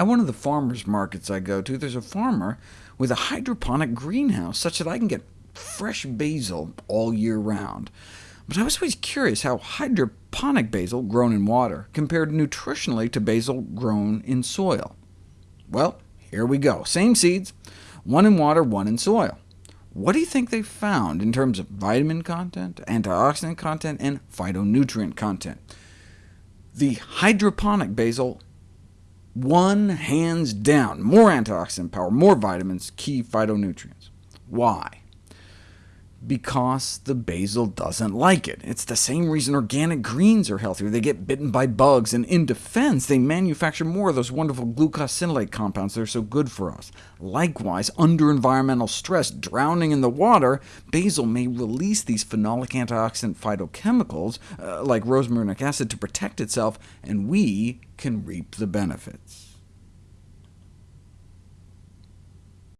At one of the farmers markets I go to, there's a farmer with a hydroponic greenhouse, such that I can get fresh basil all year round. But I was always curious how hydroponic basil grown in water compared nutritionally to basil grown in soil. Well, here we go. Same seeds, one in water, one in soil. What do you think they found in terms of vitamin content, antioxidant content, and phytonutrient content? The hydroponic basil won hands down. More antioxidant power, more vitamins, key phytonutrients. Why? Because the basil doesn't like it. It's the same reason organic greens are healthier. They get bitten by bugs, and in defense, they manufacture more of those wonderful glucosinolate compounds that are so good for us. Likewise, under environmental stress, drowning in the water, basil may release these phenolic antioxidant phytochemicals, uh, like rosmarinic acid, to protect itself, and we can reap the benefits.